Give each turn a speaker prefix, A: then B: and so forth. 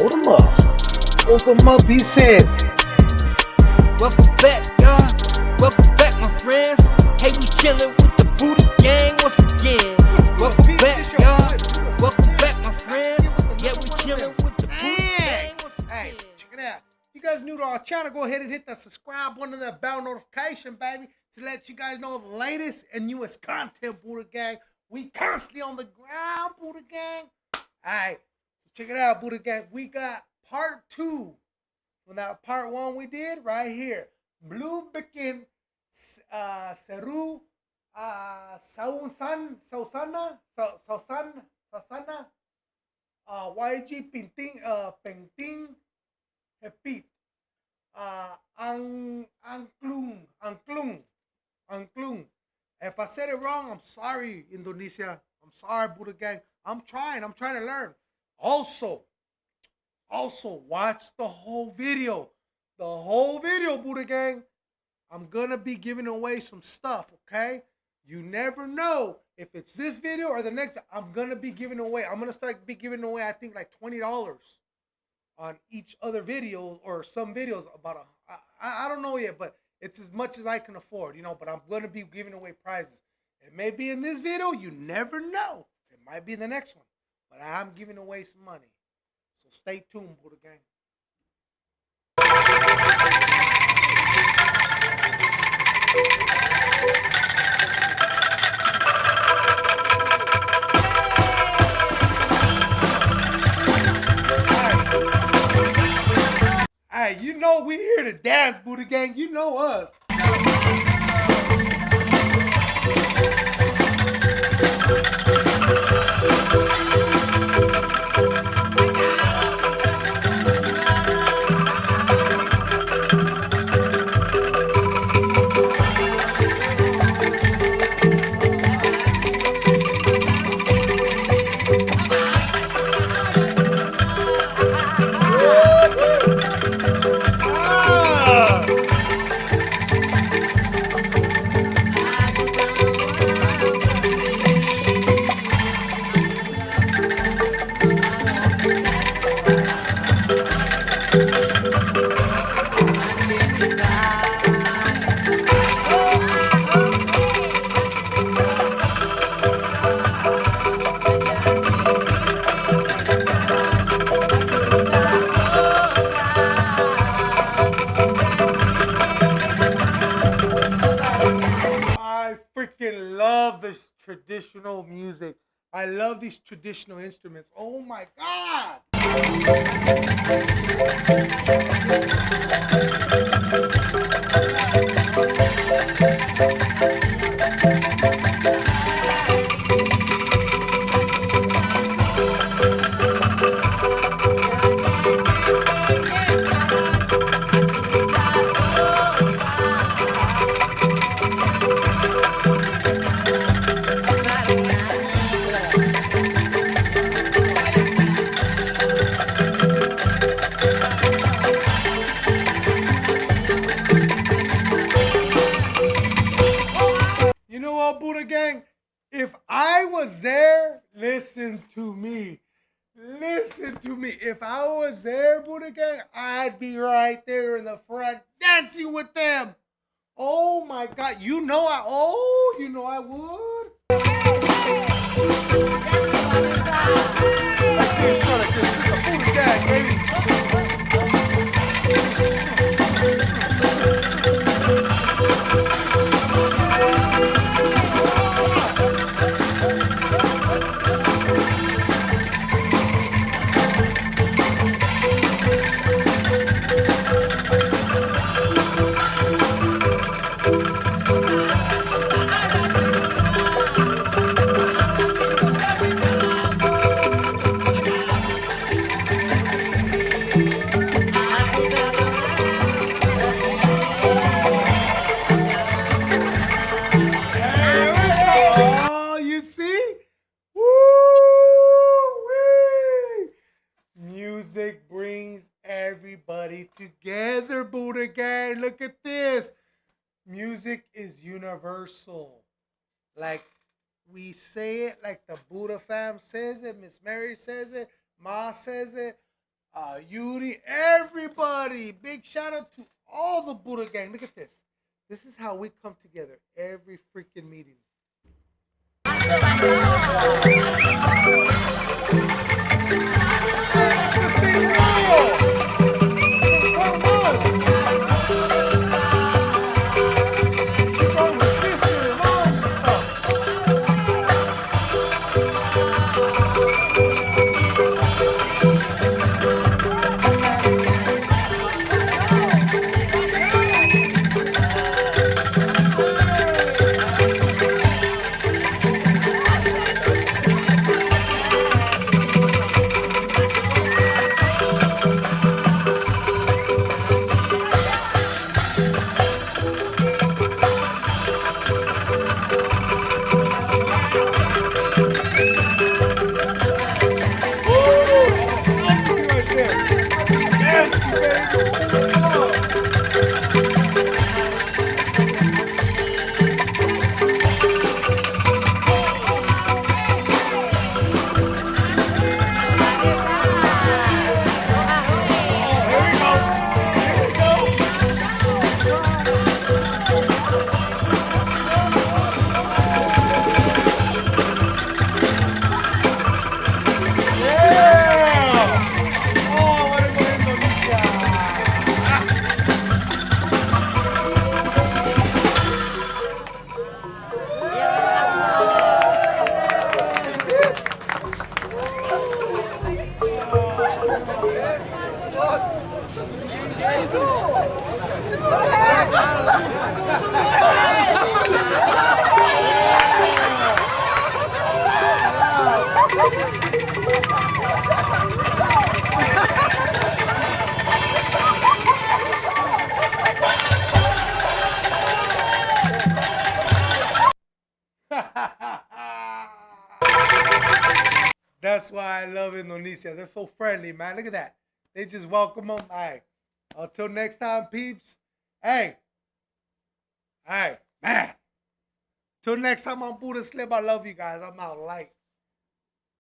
A: Hold them up. Hold them up, he said.
B: Welcome back, y'all. Welcome back, my friends. Hey, we chillin' with the Buddha gang once again. Welcome back, y'all. Welcome back, my friends. Yeah, we chillin' with the Buddha gang once
C: Hey, check it out. If You guys new to our channel, go ahead and hit that subscribe button and that bell notification, baby, to let you guys know the latest and newest content, Buddha Gang. We constantly on the ground, Buddha Gang. Check it out, Buddha Gang. We got part two from that part one we did right here. Blue Bikin, uh, Seru, uh, Sausan, Sausana, Sa- Sausan, Sausana, uh, YG Pinting, uh, Penting, Hepit, uh, Ang, Angklung, Angklung, Angklung. If I said it wrong, I'm sorry, Indonesia. I'm sorry, Buddha Gang. I'm trying. I'm trying to learn. Also, also watch the whole video. The whole video, Buddha Gang. I'm gonna be giving away some stuff, okay? You never know if it's this video or the next. I'm gonna be giving away. I'm gonna start be giving away. I think like twenty dollars on each other video or some videos about a. I, I don't know yet, but it's as much as I can afford, you know. But I'm gonna be giving away prizes. It may be in this video. You never know. It might be in the next one, but I'm giving away some money. So stay tuned, Buddha Gang. Hey, you know we here to dance, Buddha Gang. You know us. Traditional music. I love these traditional instruments. Oh my god! Listen to me. Listen to me. If I was there, Buddha Gang, I'd be right there in the front dancing with them. Oh my God. You know I, oh, you know I would. Music brings everybody together, Buddha Gang. Look at this. Music is universal. Like we say it, like the Buddha fam says it, Miss Mary says it, Ma says it, uh, Yuri, everybody. Big shout out to all the Buddha gang. Look at this. This is how we come together every freaking meeting. That's why I love Indonesia. They're so friendly, man. Look at that. They just welcome them. Hey, until next time, peeps. Hey, hey, man. Till next time on Buddha Slip, I love you guys. I'm out light.